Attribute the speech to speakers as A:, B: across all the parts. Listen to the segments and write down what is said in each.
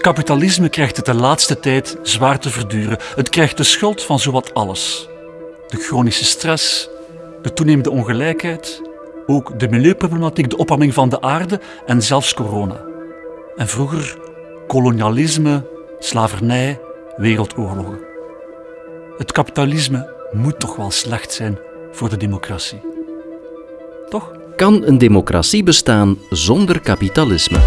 A: Kapitalisme krijgt het de laatste tijd zwaar te verduren. Het krijgt de schuld van zowat alles. De chronische stress, de toenemende ongelijkheid, ook de milieuproblematiek, de opwarming van de aarde en zelfs corona. En vroeger kolonialisme, slavernij, wereldoorlogen. Het kapitalisme moet toch wel slecht zijn voor de democratie. Toch?
B: Kan een democratie bestaan zonder kapitalisme?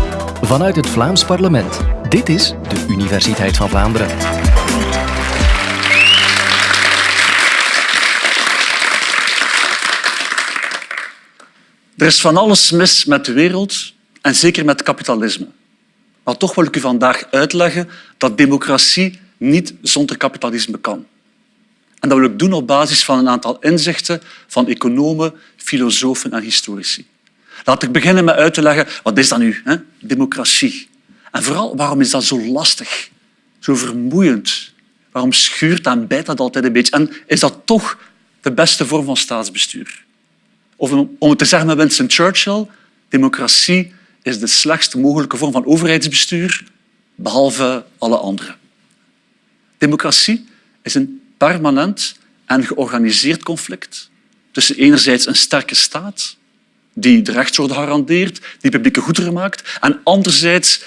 B: Vanuit het Vlaams parlement. Dit is de Universiteit van Vlaanderen.
A: Er is van alles mis met de wereld en zeker met kapitalisme. Maar toch wil ik u vandaag uitleggen dat democratie niet zonder kapitalisme kan. En dat wil ik doen op basis van een aantal inzichten van economen, filosofen en historici. Laat ik beginnen met uit te leggen wat is dat nu, hè? democratie. En vooral, waarom is dat zo lastig, zo vermoeiend? Waarom schuurt en bijt dat altijd een beetje? En is dat toch de beste vorm van staatsbestuur? Of om het te zeggen met Winston Churchill, democratie is de slechtst mogelijke vorm van overheidsbestuur, behalve alle andere. Democratie is een permanent en georganiseerd conflict tussen enerzijds een sterke staat die de rechtsorde garandeert, die publieke goederen maakt, en anderzijds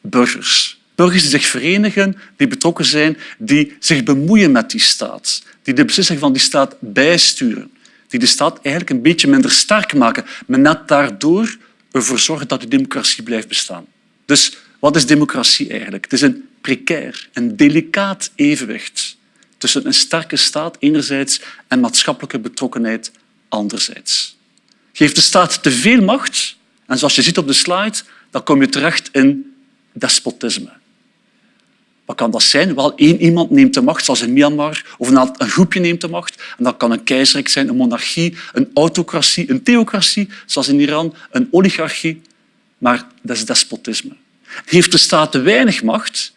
A: burgers. Burgers die zich verenigen, die betrokken zijn, die zich bemoeien met die staat, die de beslissingen van die staat bijsturen, die de staat eigenlijk een beetje minder sterk maken, maar net daardoor ervoor zorgen dat de democratie blijft bestaan. Dus wat is democratie eigenlijk? Het is een precair, een delicaat evenwicht tussen een sterke staat enerzijds en maatschappelijke betrokkenheid anderzijds. Geeft de staat te veel macht, en zoals je ziet op de slide, dan kom je terecht in despotisme. Wat kan dat zijn? Wel, één iemand neemt de macht, zoals in Myanmar, of een groepje neemt de macht. En dat kan een keizerrijk zijn, een monarchie, een autocratie, een theocratie, zoals in Iran, een oligarchie. Maar dat is despotisme. Heeft de staat te weinig macht,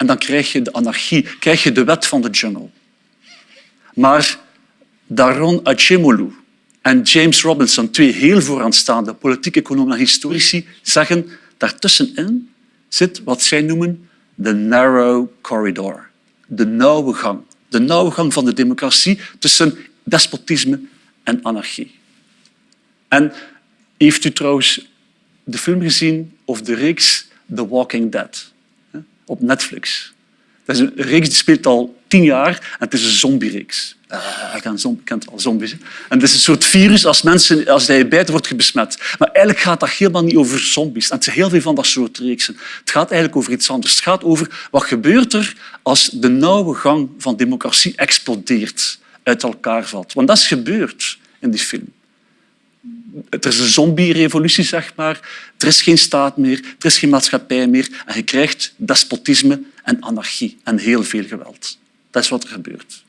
A: en dan krijg je de anarchie, krijg je de wet van de jungle. Maar Daron Acemoglu en James Robinson, twee heel vooraanstaande politieke economen en historici, zeggen daartussenin zit wat zij noemen de narrow corridor, de nauwe gang. De nauwe gang van de democratie tussen despotisme en anarchie. En heeft u trouwens de film gezien of de reeks The Walking Dead? Op Netflix. Dat is een reeks die speelt al tien jaar en het is een zombiereeks. Uh, ik kent al zombies. En het is een soort virus, als, mensen, als hij bijt, wordt je besmet. Maar eigenlijk gaat dat helemaal niet over zombies. Het zijn heel veel van dat soort reeksen. Het gaat eigenlijk over iets anders. Het gaat over wat gebeurt er als de nauwe gang van democratie explodeert, uit elkaar valt. Want dat is gebeurd in die film er is een zombie-revolutie, zeg maar. Er is geen staat meer, er is geen maatschappij meer en je krijgt despotisme en anarchie en heel veel geweld. Dat is wat er gebeurt.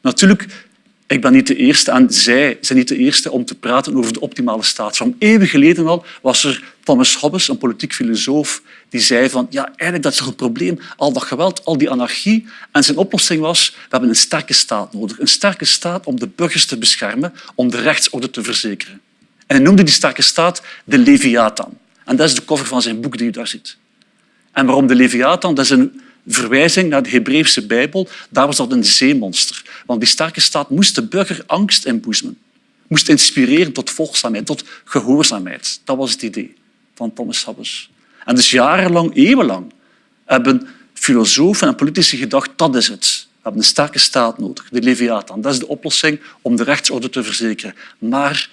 A: Natuurlijk, ik ben niet de eerste en zij zijn niet de eerste om te praten over de optimale staat. eeuwen geleden al was er Thomas Hobbes, een politiek filosoof, die zei van ja, eigenlijk dat is een probleem, al dat geweld, al die anarchie. En zijn oplossing was, we hebben een sterke staat nodig. Een sterke staat om de burgers te beschermen, om de rechtsorde te verzekeren. En hij noemde die sterke staat de Leviathan. En dat is de cover van zijn boek die u daar ziet. En waarom de Leviathan? Dat is een verwijzing naar de Hebreeuwse Bijbel. Daar was dat een zeemonster. Want die sterke staat moest de burger angst inboezemen. Moest inspireren tot volgzaamheid, tot gehoorzaamheid. Dat was het idee van Thomas Hobbes. En dus jarenlang, eeuwenlang, hebben filosofen en politici gedacht dat is het. We hebben een sterke staat nodig, de Leviathan. Dat is de oplossing om de rechtsorde te verzekeren. Maar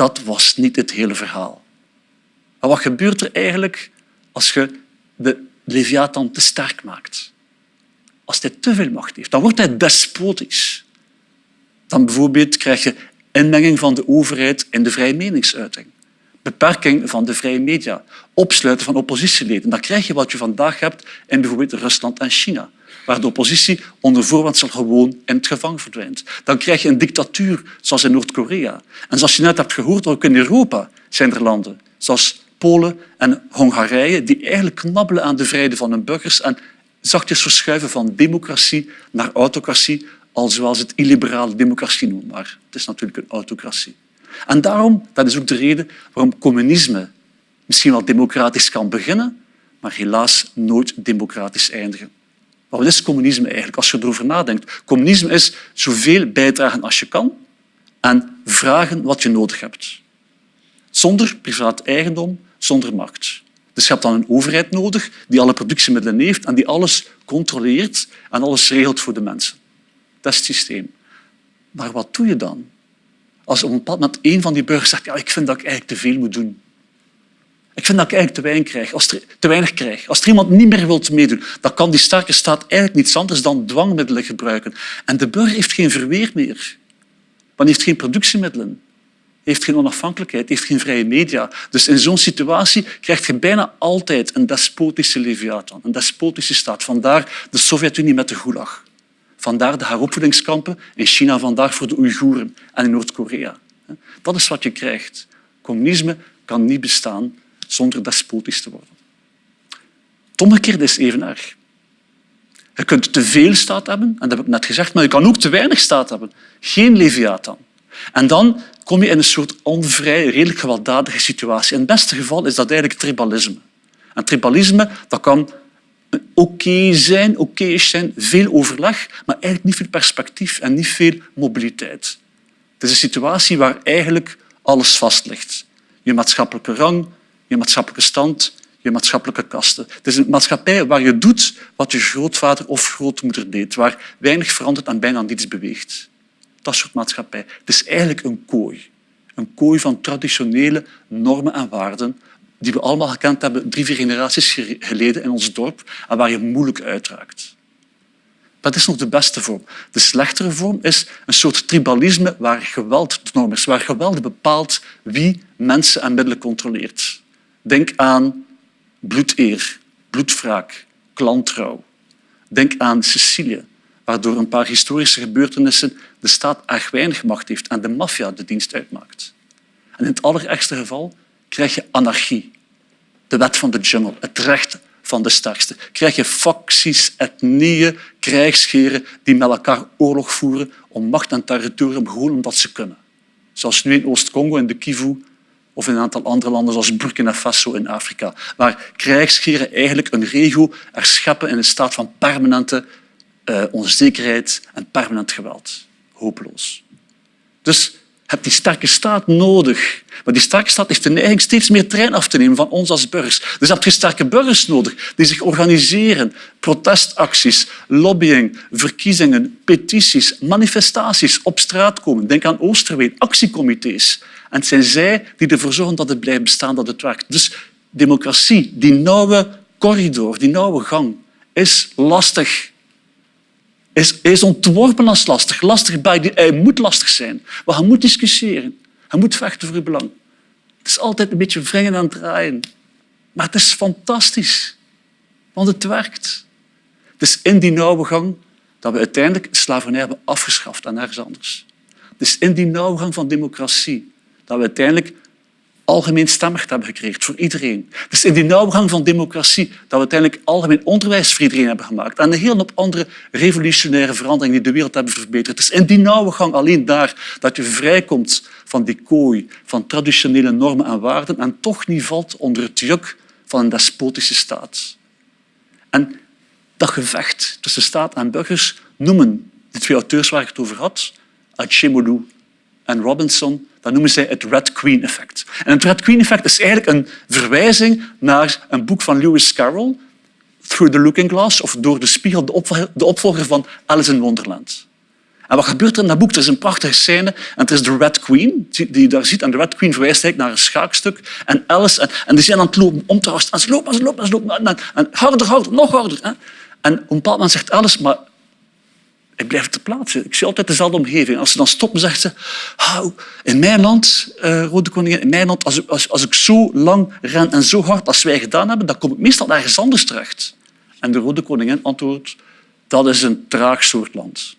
A: dat was niet het hele verhaal. Maar wat gebeurt er eigenlijk als je de Leviathan te sterk maakt? Als hij te veel macht heeft, dan wordt hij despotisch. Dan bijvoorbeeld krijg je inmenging van de overheid in de vrije meningsuiting, beperking van de vrije media, opsluiten van oppositieleden. Dan krijg je wat je vandaag hebt in bijvoorbeeld Rusland en China waar de oppositie onder voorwendsel gewoon in het gevangen verdwijnt. Dan krijg je een dictatuur zoals in Noord-Korea. En zoals je net hebt gehoord, ook in Europa zijn er landen zoals Polen en Hongarije die eigenlijk knabbelen aan de vrijheid van hun burgers en zachtjes verschuiven van democratie naar autocratie, al zoals het illiberale democratie noemt. Maar het is natuurlijk een autocratie. En daarom, dat is ook de reden waarom communisme misschien wel democratisch kan beginnen, maar helaas nooit democratisch eindigen. Wat is communisme eigenlijk? Als je erover nadenkt. Communisme is zoveel bijdragen als je kan en vragen wat je nodig hebt. Zonder privaat eigendom, zonder markt. Dus je hebt dan een overheid nodig die alle productiemiddelen heeft en die alles controleert en alles regelt voor de mensen. Dat systeem. Maar wat doe je dan? Als op een bepaald moment een van die burgers zegt ja, ik vind dat ik eigenlijk te veel moet doen. Ik vind dat ik eigenlijk te weinig krijg. Als er, te weinig krijg. Als er iemand niet meer wil meedoen, dan kan die sterke staat eigenlijk niets anders dan dwangmiddelen gebruiken. En de burger heeft geen verweer meer. Want heeft geen productiemiddelen heeft geen onafhankelijkheid, heeft geen vrije media. Dus in zo'n situatie krijg je bijna altijd een despotische leviathan, een despotische staat. Vandaar de Sovjet-Unie met de Gulag. Vandaar de heropvoedingskampen in China, vandaar voor de Oeigoeren en in Noord-Korea. Dat is wat je krijgt. Communisme kan niet bestaan zonder despotisch te worden. Het omgekeerde is even erg. Je kunt te veel staat hebben, en dat heb ik net gezegd, maar je kan ook te weinig staat hebben. Geen leviathan. En dan kom je in een soort onvrij, redelijk gewelddadige situatie. In het beste geval is dat eigenlijk tribalisme. En tribalisme dat kan oké zijn, oké zijn, veel overleg, maar eigenlijk niet veel perspectief en niet veel mobiliteit. Het is een situatie waar eigenlijk alles vast ligt. Je maatschappelijke rang, je maatschappelijke stand, je maatschappelijke kasten. Het is een maatschappij waar je doet wat je grootvader of grootmoeder deed, waar weinig verandert en bijna niets beweegt dat soort maatschappij. Het is eigenlijk een kooi. Een kooi van traditionele normen en waarden die we allemaal gekend hebben drie, vier generaties geleden in ons dorp en waar je moeilijk uitraakt. Dat is nog de beste vorm. De slechtere vorm is een soort tribalisme waar geweld de norm is, waar geweld bepaalt wie mensen en middelen controleert. Denk aan bloedeer, bloedwraak, klantrouw. Denk aan Sicilië, waardoor een paar historische gebeurtenissen de staat erg weinig macht heeft en de maffia de dienst uitmaakt. En in het allerergste geval krijg je anarchie, de wet van de jungle, het recht van de sterkste. Krijg je facties, etnieën, krijgsgeren die met elkaar oorlog voeren om macht en territorium gewoon omdat ze kunnen. Zoals nu in Oost-Congo, in de Kivu, of in een aantal andere landen zoals Burkina Faso in Afrika, waar krijgsgeren eigenlijk een regio er scheppen in een staat van permanente uh, onzekerheid en permanent geweld. Hopeloos. Dus hebt die sterke staat nodig. Maar die sterke staat heeft de neiging steeds meer trein af te nemen van ons als burgers. Dus heb je sterke burgers nodig die zich organiseren. Protestacties, lobbying, verkiezingen, petities, manifestaties, op straat komen. Denk aan Oosterween, actiecomité's. En het zijn zij die ervoor zorgen dat het blijft bestaan, dat het werkt. Dus democratie, die nauwe corridor, die nauwe gang, is lastig is, is ontworpen als lastig. Lastig bij hij moet lastig zijn. Maar hij moet discussiëren. Hij moet vechten voor uw belang. Het is altijd een beetje wringen en draaien. Maar het is fantastisch. Want het werkt. Het is in die nauwe gang dat we uiteindelijk slavernij hebben afgeschaft en nergens anders. Het is in die nauwe gang van democratie dat we uiteindelijk algemeen stemrecht hebben gekregen voor iedereen. Is in die nauwgang van democratie dat we uiteindelijk algemeen onderwijs voor iedereen hebben gemaakt en een hele hoop andere revolutionaire veranderingen die de wereld hebben verbeterd. Is in die nauwe gang alleen daar dat je vrijkomt van die kooi van traditionele normen en waarden en toch niet valt onder het juk van een despotische staat. En dat gevecht tussen staat en burgers noemen de twee auteurs waar ik het over had, Achemolu en Robinson, dat noemen zij het Red Queen effect. En het Red Queen effect is eigenlijk een verwijzing naar een boek van Lewis Carroll, Through the Looking Glass, of Door de Spiegel, de opvolger van Alice in Wonderland. En wat gebeurt er in dat boek? Er is een prachtige scène en het is de Red Queen die je daar ziet. En de Red Queen verwijst eigenlijk naar een schaakstuk. En Alice, en, en die zijn aan het lopen om te rusten. En ze lopen, en ze lopen, en ze lopen. En, harder, harder, nog harder. Hè. En een bepaald zegt Alice, maar ik blijf te plaatsen. Ik zie altijd dezelfde omgeving. Als ze dan stoppen, zegt ze... in mijn land, uh, Rode Koningin, in mijn land, als, als, als ik zo lang ren en zo hard als wij gedaan hebben, dan kom ik meestal ergens anders terecht. En de Rode Koningin antwoordt... Dat is een traag soort land.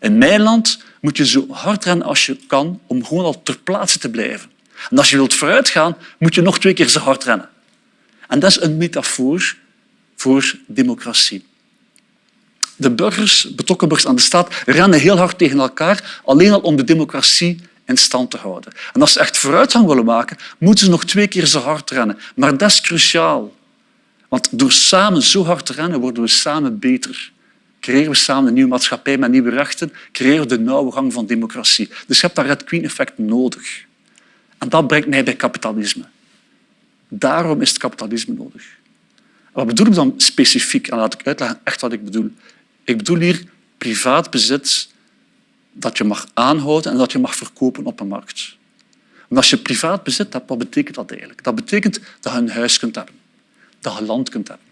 A: In mijn land moet je zo hard rennen als je kan om gewoon al ter plaatse te blijven. En als je wilt vooruitgaan, moet je nog twee keer zo hard rennen. En dat is een metafoor voor democratie. De burgers, betrokken burgers aan de staat, rennen heel hard tegen elkaar, alleen al om de democratie in stand te houden. En als ze echt vooruitgang willen maken, moeten ze nog twee keer zo hard rennen. Maar dat is cruciaal. Want door samen zo hard te rennen worden we samen beter. Creëren we samen een nieuwe maatschappij met nieuwe rechten, creëren we de nauwe gang van democratie. Dus je hebt dat Red Queen-effect nodig. En dat brengt mij bij kapitalisme. Daarom is het kapitalisme nodig. Wat bedoel ik dan specifiek? En laat ik uitleggen echt wat ik bedoel. Ik bedoel hier privaat bezit dat je mag aanhouden en dat je mag verkopen op een markt. Als je privaat bezit hebt, wat betekent dat eigenlijk? Dat betekent dat je een huis kunt hebben, dat je land kunt hebben,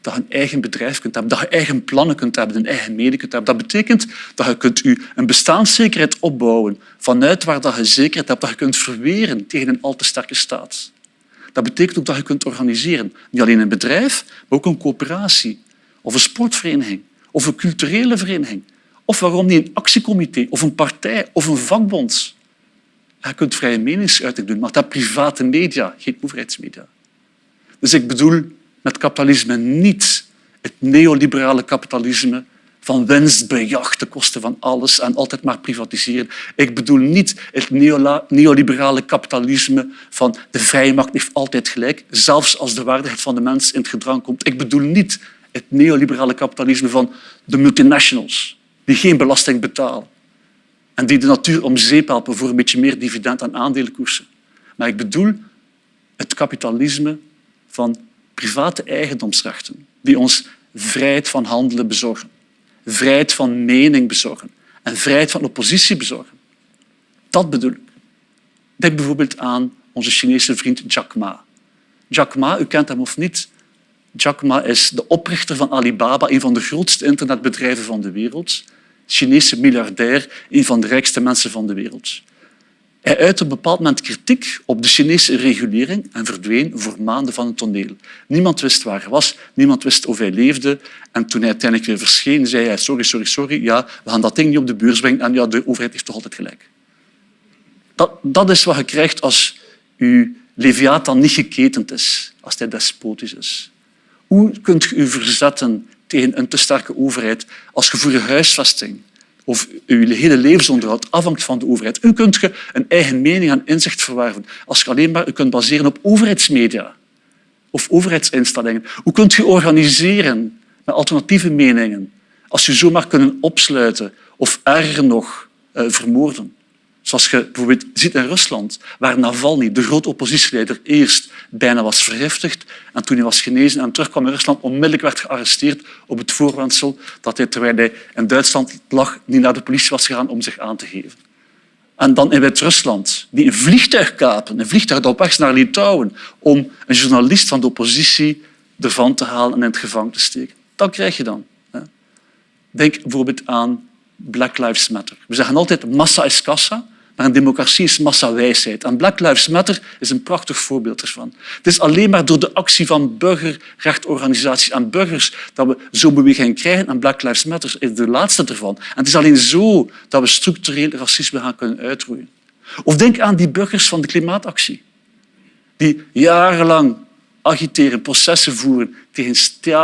A: dat je een eigen bedrijf kunt hebben, dat je eigen plannen kunt hebben, een eigen medie kunt hebben. Dat betekent dat je kunt je een bestaanszekerheid opbouwen vanuit waar dat je zekerheid hebt, dat je kunt verweren tegen een al te sterke staat. Dat betekent ook dat je kunt organiseren. Niet alleen een bedrijf, maar ook een coöperatie of een sportvereniging of een culturele vereniging. Of waarom niet een actiecomité of een partij of een vakbond. Je kunt vrije meningsuiting doen, maar dat private media, geen overheidsmedia. Dus ik bedoel met kapitalisme niet het neoliberale kapitalisme van winstbejag ten koste van alles en altijd maar privatiseren. Ik bedoel niet het neoliberale kapitalisme van de vrije markt heeft altijd gelijk, zelfs als de waardigheid van de mens in het gedrang komt. Ik bedoel niet het neoliberale kapitalisme van de multinationals die geen belasting betalen en die de natuur om zeep helpen voor een beetje meer dividend aan aandelenkoersen. Maar ik bedoel het kapitalisme van private eigendomsrechten die ons vrijheid van handelen bezorgen, vrijheid van mening bezorgen en vrijheid van oppositie bezorgen. Dat bedoel ik. Denk bijvoorbeeld aan onze Chinese vriend Jack Ma. Jack Ma, u kent hem of niet, Jack Ma is de oprichter van Alibaba, een van de grootste internetbedrijven van de wereld. Chinese miljardair, een van de rijkste mensen van de wereld. Hij uitte op een bepaald moment kritiek op de Chinese regulering en verdween voor maanden van het toneel. Niemand wist waar hij was, niemand wist of hij leefde. En toen hij uiteindelijk weer verscheen, zei hij sorry, sorry, sorry, ja, we gaan dat ding niet op de beurs brengen en ja, de overheid heeft toch altijd gelijk. Dat, dat is wat je krijgt als je Leviathan niet geketend is, als hij despotisch is. Hoe kunt je je verzetten tegen een te sterke overheid als je voor je huisvesting of je hele levensonderhoud afhangt van de overheid? Hoe kunt je een eigen mening en inzicht verwerven als je alleen maar kunt baseren op overheidsmedia of overheidsinstellingen? Hoe kunt je organiseren met alternatieve meningen als je zomaar kunnen opsluiten of erger nog eh, vermoorden? Zoals je bijvoorbeeld ziet in Rusland, waar Navalny, de grote oppositieleider, eerst bijna was vergiftigd en toen hij was genezen en terugkwam in Rusland, onmiddellijk werd gearresteerd op het voorwendsel dat hij, terwijl hij in Duitsland lag, niet naar de politie was gegaan om zich aan te geven. En dan in Wit-Rusland, die een vliegtuig kapen, een vliegtuig dat op weg naar Litouwen, om een journalist van de oppositie ervan te halen en in het gevangen te steken. Dat krijg je dan. Denk bijvoorbeeld aan Black Lives Matter. We zeggen altijd massa is kassa, maar een democratie is massawijsheid. En Black Lives Matter is een prachtig voorbeeld ervan. Het is alleen maar door de actie van burgerrechtenorganisaties en burgers dat we zo'n beweging krijgen. En Black Lives Matter is de laatste ervan. En het is alleen zo dat we structureel racisme gaan kunnen uitroeien. Of denk aan die burgers van de klimaatactie, die jarenlang agiteren, processen voeren tegen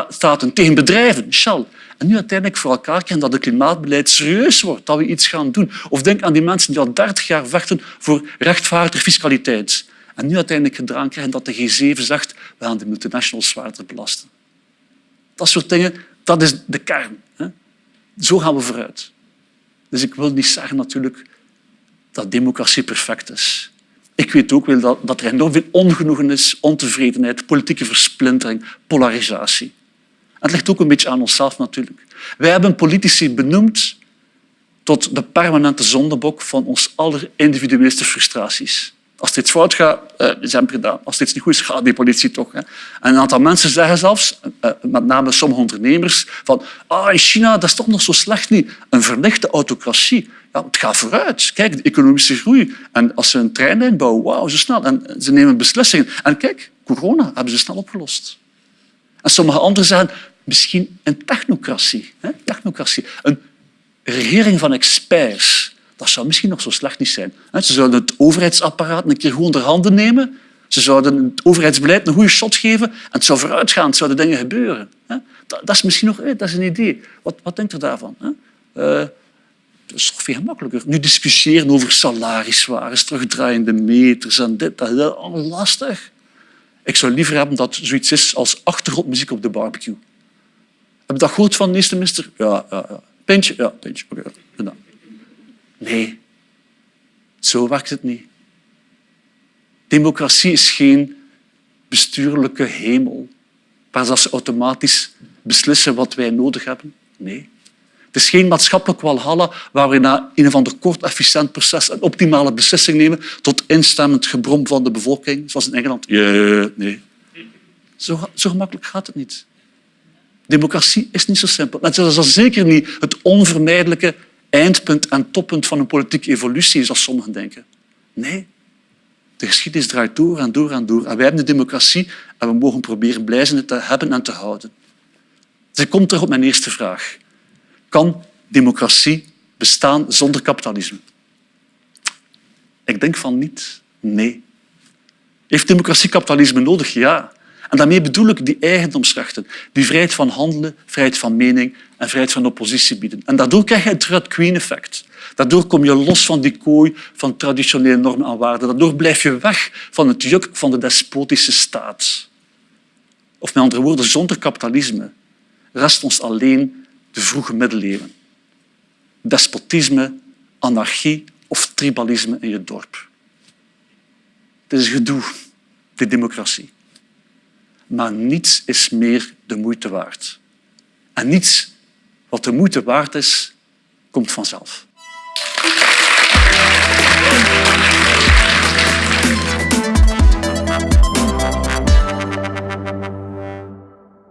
A: staten, tegen bedrijven, Shell, en nu uiteindelijk voor elkaar krijgen dat het klimaatbeleid serieus wordt, dat we iets gaan doen. Of denk aan die mensen die al 30 jaar vechten voor rechtvaardige fiscaliteit. En nu uiteindelijk gedaan krijgen dat de G7 zegt we gaan de multinationals zwaarder belasten. Dat soort dingen, dat is de kern. Zo gaan we vooruit. Dus ik wil niet zeggen natuurlijk dat democratie perfect is. Ik weet ook wel dat, dat er enorm veel ongenoegen is, ontevredenheid, politieke versplintering, polarisatie. Het ligt ook een beetje aan onszelf natuurlijk. Wij hebben politici benoemd tot de permanente zondebok van ons aller individueelste frustraties. Als dit fout gaat, ze hebben gedaan. Als dit niet goed is, gaat die politie toch. En een aantal mensen zeggen zelfs, uh, met name sommige ondernemers, van ah, in China dat is toch nog zo slecht niet. Een verlichte autocratie. Ja, het gaat vooruit. Kijk, de economische groei. En als ze een treinlijn bouwen, wauw, zo snel. En ze nemen beslissingen. En kijk, corona hebben ze snel opgelost. En sommige anderen zeggen misschien een technocratie. Hè? technocratie. Een regering van experts. Dat zou misschien nog zo slecht niet zijn. Ze zouden het overheidsapparaat een keer goed onder handen nemen. Ze zouden het overheidsbeleid een goede shot geven en het zou vooruitgaan. Het zouden dingen gebeuren. Dat is misschien nog dat is een idee. Wat, wat denkt u daarvan? Uh, dat is toch veel gemakkelijker. Nu discussiëren over salariswaardes, terugdraaiende meters en dit, dat, dat. lastig. Ik zou liever hebben dat zoiets is als achtergrondmuziek op de barbecue. Heb je dat gehoord van eerste minister? Ja, ja, ja. Ja, pintje. Nee, zo werkt het niet. Democratie is geen bestuurlijke hemel waar ze automatisch beslissen wat wij nodig hebben. Nee. Het is geen maatschappelijk walhalla waar we na een of ander kort, efficiënt proces een optimale beslissing nemen tot instemmend gebrom van de bevolking, zoals in Engeland. Yeah, nee. Zo, zo gemakkelijk gaat het niet. Democratie is niet zo simpel. Het is zeker niet het onvermijdelijke eindpunt en toppunt van een politieke evolutie, zoals sommigen denken. Nee, de geschiedenis draait door en door en door. En wij hebben de democratie en we mogen proberen blij te hebben en te houden. Dus ik kom terug op mijn eerste vraag. Kan democratie bestaan zonder kapitalisme? Ik denk van niet. Nee. Heeft democratie kapitalisme nodig? Ja. En daarmee bedoel ik die eigendomsrechten, die vrijheid van handelen, vrijheid van mening en vrijheid van oppositie bieden. En daardoor krijg je het Red Queen-effect. Daardoor kom je los van die kooi van traditionele normen en waarden. Daardoor blijf je weg van het juk van de despotische staat. Of met andere woorden, zonder kapitalisme rest ons alleen de vroege middeleeuwen. Despotisme, anarchie of tribalisme in je dorp. Het is gedoe, de democratie maar niets is meer de moeite waard. En niets wat de moeite waard is, komt vanzelf.